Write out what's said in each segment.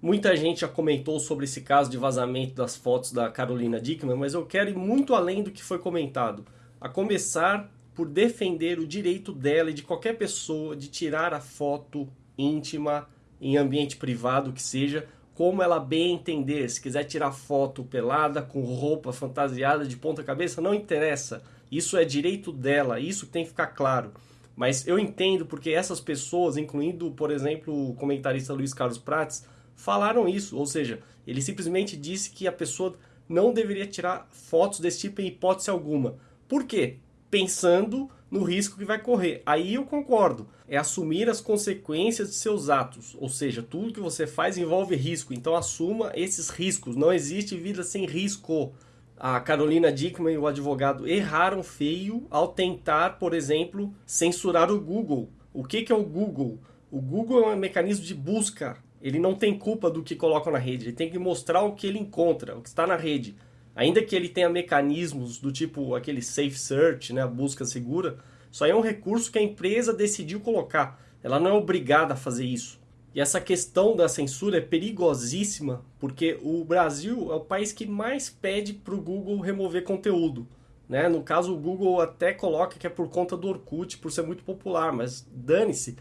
Muita gente já comentou sobre esse caso de vazamento das fotos da Carolina Dickman, mas eu quero ir muito além do que foi comentado. A começar por defender o direito dela e de qualquer pessoa de tirar a foto íntima em ambiente privado que seja, como ela bem entender. Se quiser tirar foto pelada, com roupa fantasiada de ponta cabeça, não interessa. Isso é direito dela, isso tem que ficar claro. Mas eu entendo porque essas pessoas, incluindo, por exemplo, o comentarista Luiz Carlos Prates, falaram isso. Ou seja, ele simplesmente disse que a pessoa não deveria tirar fotos desse tipo em hipótese alguma. Por quê? pensando no risco que vai correr. Aí eu concordo. É assumir as consequências de seus atos. Ou seja, tudo que você faz envolve risco. Então assuma esses riscos. Não existe vida sem risco. A Carolina Dickman e o advogado erraram feio ao tentar, por exemplo, censurar o Google. O que, que é o Google? O Google é um mecanismo de busca. Ele não tem culpa do que colocam na rede. Ele tem que mostrar o que ele encontra, o que está na rede. Ainda que ele tenha mecanismos do tipo aquele safe search, né, a busca segura, só é um recurso que a empresa decidiu colocar. Ela não é obrigada a fazer isso. E essa questão da censura é perigosíssima, porque o Brasil é o país que mais pede para o Google remover conteúdo. Né? No caso, o Google até coloca que é por conta do Orkut, por ser muito popular, mas dane-se.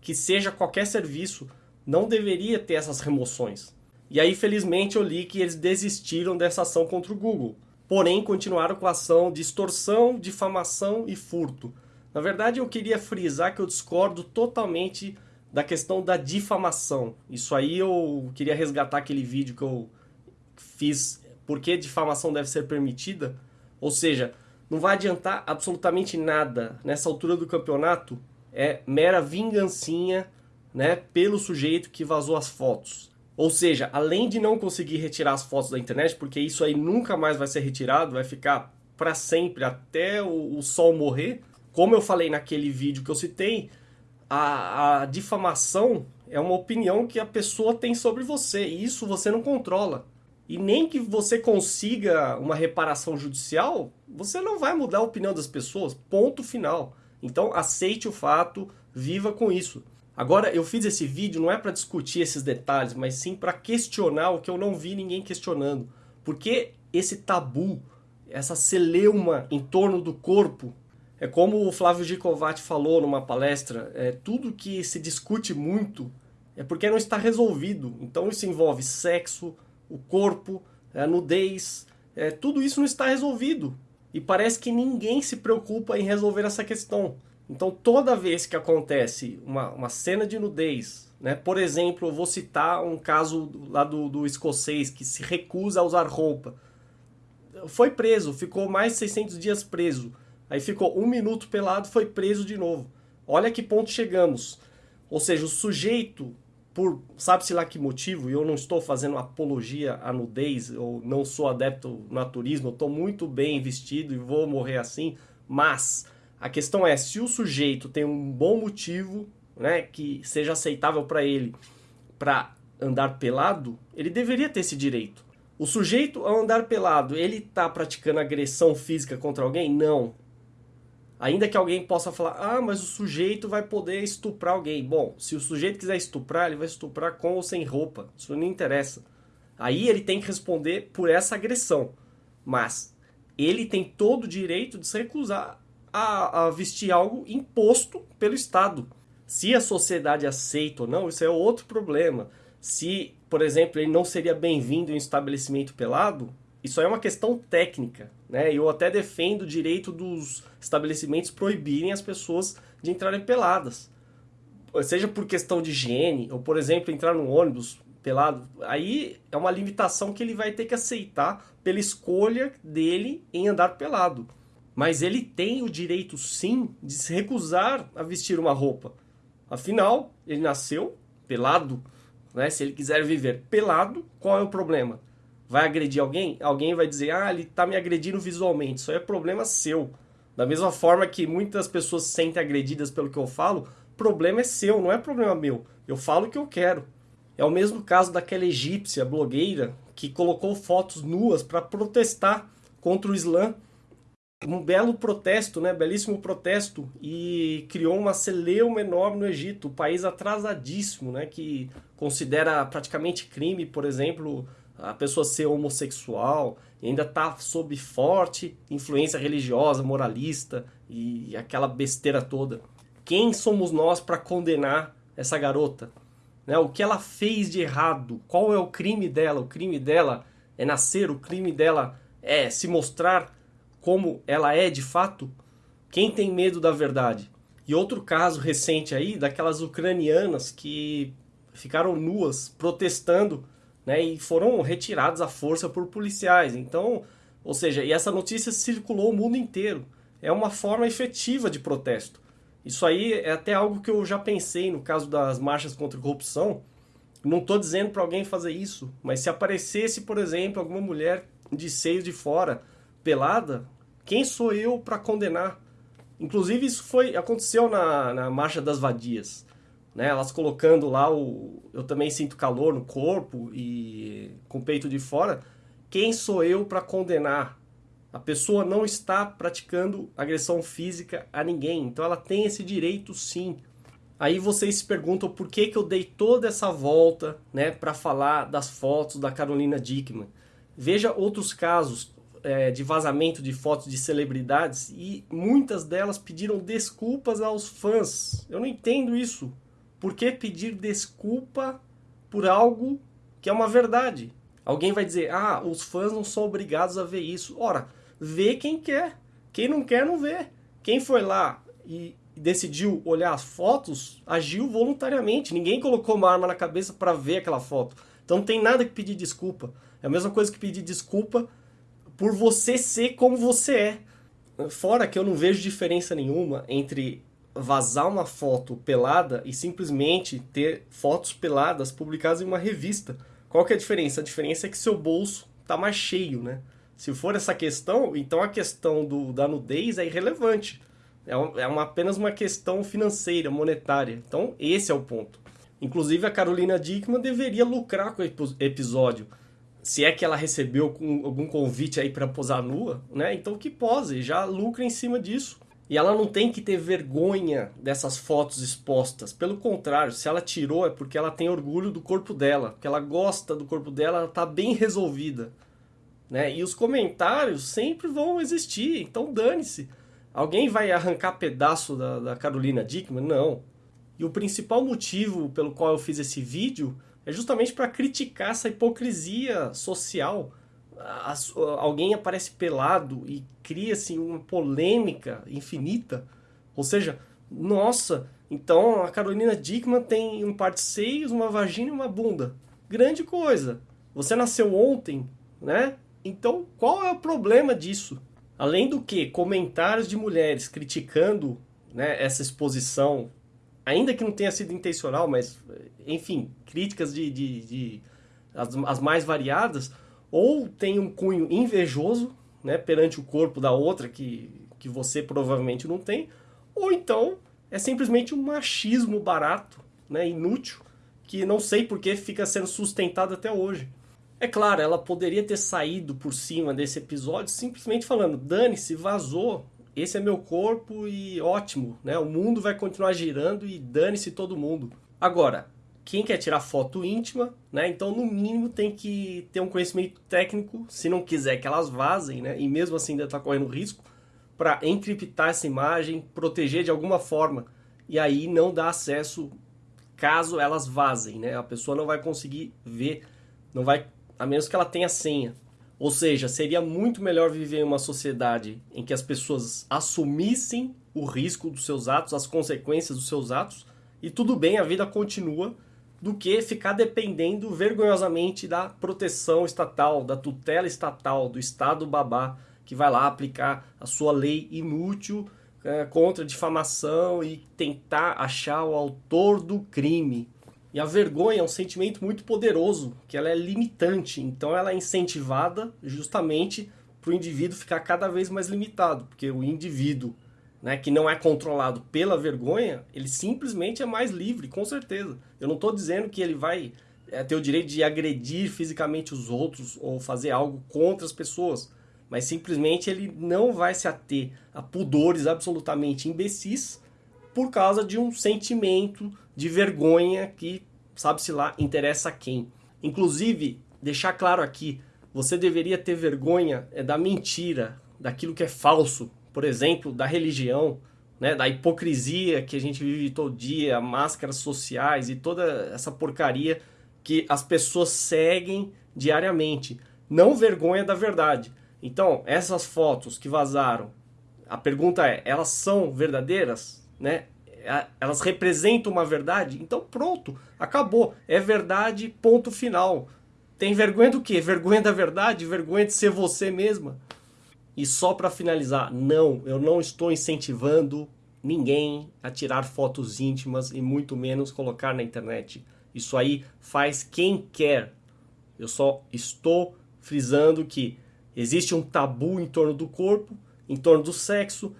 Que seja qualquer serviço, não deveria ter essas remoções. E aí, felizmente, eu li que eles desistiram dessa ação contra o Google. Porém, continuaram com a ação de extorsão, difamação e furto. Na verdade, eu queria frisar que eu discordo totalmente da questão da difamação. Isso aí eu queria resgatar aquele vídeo que eu fiz, por que difamação deve ser permitida. Ou seja, não vai adiantar absolutamente nada nessa altura do campeonato. É mera vingancinha né, pelo sujeito que vazou as fotos. Ou seja, além de não conseguir retirar as fotos da internet, porque isso aí nunca mais vai ser retirado, vai ficar para sempre até o, o, sol morrer. Como eu falei naquele vídeo que eu citei, a, a difamação é uma opinião que a pessoa tem sobre você e isso você não controla. E nem que você consiga uma reparação judicial, você não vai mudar a opinião das pessoas. Ponto final. Então aceite o fato, viva com isso. Agora, eu fiz esse vídeo não é para discutir esses detalhes, mas sim para questionar o que eu não vi ninguém questionando. Por que esse tabu, essa celeuma em torno do corpo? É como o Flávio Gicovati falou numa palestra, é, tudo que se discute muito é porque não está resolvido. Então isso envolve sexo, o corpo, a nudez, é, tudo isso não está resolvido. E parece que ninguém se preocupa em resolver essa questão. Então, toda vez que acontece uma, uma cena de nudez, né? por exemplo, eu vou citar um caso lá do, do escocês que se recusa a usar roupa. Foi preso, ficou mais de 600 dias preso. Aí ficou um minuto pelado, foi preso de novo. Olha que ponto chegamos. Ou seja, o sujeito, por sabe-se lá que motivo, e eu não estou fazendo apologia à nudez, eu não sou adepto ao naturismo, eu estou muito bem vestido e vou morrer assim, mas a questão é, se o sujeito tem um bom motivo, né, que seja aceitável para ele, para andar pelado, ele deveria ter esse direito. O sujeito, ao andar pelado, ele está praticando agressão física contra alguém? Não. Ainda que alguém possa falar, ah, mas o sujeito vai poder estuprar alguém. Bom, se o sujeito quiser estuprar, ele vai estuprar com ou sem roupa. Isso não interessa. Aí ele tem que responder por essa agressão. Mas ele tem todo o direito de se recusar a, a vestir algo imposto pelo Estado. Se a sociedade aceita ou não, isso é outro problema. Se, por exemplo, ele não seria bem-vindo em um estabelecimento pelado, isso é uma questão técnica. Né? Eu até defendo o direito dos estabelecimentos proibirem as pessoas de entrarem peladas. Seja por questão de higiene, ou por exemplo, entrar no ônibus pelado. Aí é uma limitação que ele vai ter que aceitar pela escolha dele em andar pelado. Mas ele tem o direito sim de se recusar a vestir uma roupa. Afinal, ele nasceu pelado. Né? Se ele quiser viver pelado, qual é o problema? Vai agredir alguém? Alguém vai dizer, ah, ele está me agredindo visualmente. Isso é problema seu. Da mesma forma que muitas pessoas se sentem agredidas pelo que eu falo, problema é seu, não é problema meu. Eu falo o que eu quero. É o mesmo caso daquela egípcia blogueira que colocou fotos nuas para protestar contra o Islã um belo protesto, né, belíssimo protesto, e criou uma celeuma enorme no Egito, um país atrasadíssimo, né, que considera praticamente crime, por exemplo, a pessoa ser homossexual, ainda está sob forte influência religiosa, moralista e aquela besteira toda. Quem somos nós para condenar essa garota? Né? O que ela fez de errado? Qual é o crime dela? O crime dela é nascer, o crime dela é se mostrar como ela é de fato? Quem tem medo da verdade? E outro caso recente aí, daquelas ucranianas que ficaram nuas protestando né, e foram retiradas à força por policiais. Então, ou seja, e essa notícia circulou o mundo inteiro. É uma forma efetiva de protesto. Isso aí é até algo que eu já pensei no caso das marchas contra a corrupção. Não estou dizendo para alguém fazer isso, mas se aparecesse, por exemplo, alguma mulher de seios de fora, pelada, quem sou eu para condenar? Inclusive isso foi aconteceu na, na marcha das vadias, né? Elas colocando lá o eu também sinto calor no corpo e com o peito de fora. Quem sou eu para condenar? A pessoa não está praticando agressão física a ninguém, então ela tem esse direito sim. Aí vocês se perguntam por que, que eu dei toda essa volta né, para falar das fotos da Carolina Dickman. Veja outros casos é, de vazamento de fotos de celebridades e muitas delas pediram desculpas aos fãs. Eu não entendo isso. Por que pedir desculpa por algo que é uma verdade? Alguém vai dizer, ah, os fãs não são obrigados a ver isso. Ora, vê quem quer. Quem não quer, não vê. Quem foi lá e decidiu olhar as fotos, agiu voluntariamente. Ninguém colocou uma arma na cabeça para ver aquela foto. Então não tem nada que pedir desculpa. É a mesma coisa que pedir desculpa por você ser como você é. Fora que eu não vejo diferença nenhuma entre vazar uma foto pelada e simplesmente ter fotos peladas publicadas em uma revista. Qual que é a diferença? A diferença é que seu bolso está mais cheio, né? Se for essa questão, então a questão do, da nudez é irrelevante. É, um, é uma, apenas uma questão financeira, monetária. Então, esse é o ponto. Inclusive, a Carolina Dickman deveria lucrar com o episódio. Se é que ela recebeu algum convite aí para posar nua, né? Então que pose, já lucra em cima disso. E ela não tem que ter vergonha dessas fotos expostas. Pelo contrário, se ela tirou é porque ela tem orgulho do corpo dela, porque ela gosta do corpo dela, ela está bem resolvida. Né? E os comentários sempre vão existir, então dane-se. Alguém vai arrancar pedaço da, da Carolina Dickman? Não. E o principal motivo pelo qual eu fiz esse vídeo é justamente para criticar essa hipocrisia social. As, alguém aparece pelado e cria-se uma polêmica infinita. Ou seja, nossa, então a Carolina Dickman tem um par de seios, uma vagina e uma bunda. Grande coisa. Você nasceu ontem, né? Então, qual é o problema disso? Além do que, comentários de mulheres criticando né, essa exposição, ainda que não tenha sido intencional, mas, enfim, críticas de, de, de as, as, mais variadas, ou tem um cunho invejoso né, perante o corpo da outra que, que você provavelmente não tem, ou então é simplesmente um machismo barato, né, inútil, que não sei por que fica sendo sustentado até hoje. É claro, ela poderia ter saído por cima desse episódio simplesmente falando: dane-se, vazou, esse é meu corpo e ótimo, né? O mundo vai continuar girando e dane-se todo mundo. Agora, quem quer tirar foto íntima, né? Então, no mínimo, tem que ter um conhecimento técnico, se não quiser que elas vazem, né? E mesmo assim ainda está correndo risco, para encriptar essa imagem, proteger de alguma forma. E aí não dá acesso caso elas vazem, né? A pessoa não vai conseguir ver, não vai a menos que ela tenha senha. Ou seja, seria muito melhor viver em uma sociedade em que as pessoas assumissem o risco dos seus atos, as consequências dos seus atos, e tudo bem, a vida continua, do que ficar dependendo vergonhosamente da proteção estatal, da tutela estatal, do Estado babá, que vai lá aplicar a sua lei inútil é, contra difamação e tentar achar o autor do crime. E a vergonha é um sentimento muito poderoso, que ela é limitante, então ela é incentivada justamente para o indivíduo ficar cada vez mais limitado, porque o indivíduo né, que não é controlado pela vergonha, ele simplesmente é mais livre, com certeza. Eu não estou dizendo que ele vai é, ter o direito de agredir fisicamente os outros ou fazer algo contra as pessoas. mas simplesmente ele não vai se ater a pudores absolutamente imbecis por causa de um sentimento de vergonha que, sabe-se lá, interessa a quem. Inclusive, deixar claro aqui, você deveria ter vergonha é da mentira, daquilo que é falso, por exemplo, da religião, né, da hipocrisia que a gente vive todo dia, máscaras sociais e toda essa porcaria que as pessoas seguem diariamente. Não vergonha da verdade. Então, essas fotos que vazaram, a pergunta é, elas são verdadeiras? Né? Elas representam uma verdade? Então pronto, acabou. É verdade, ponto final. Tem vergonha do quê? Vergonha da verdade? Vergonha de ser você mesma? E só para finalizar, não, eu não estou incentivando ninguém a tirar fotos íntimas e muito menos colocar na internet. Isso aí faz quem quer. Eu só estou frisando que existe um tabu em torno do corpo, em torno do sexo,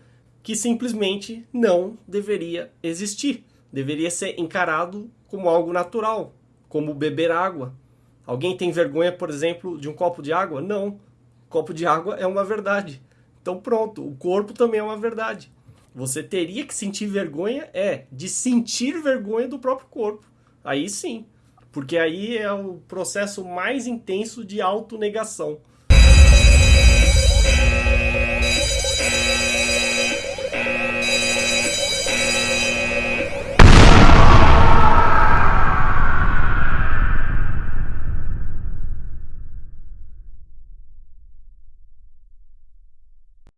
que simplesmente não deveria existir. Deveria ser encarado como algo natural, como beber água. Alguém tem vergonha, por exemplo, de um copo de água? Não copo de água é uma verdade. Então pronto, o corpo também é uma verdade. Você teria que sentir vergonha, é, de sentir vergonha do próprio corpo. Aí sim. Porque aí é o processo mais intenso de autonegação.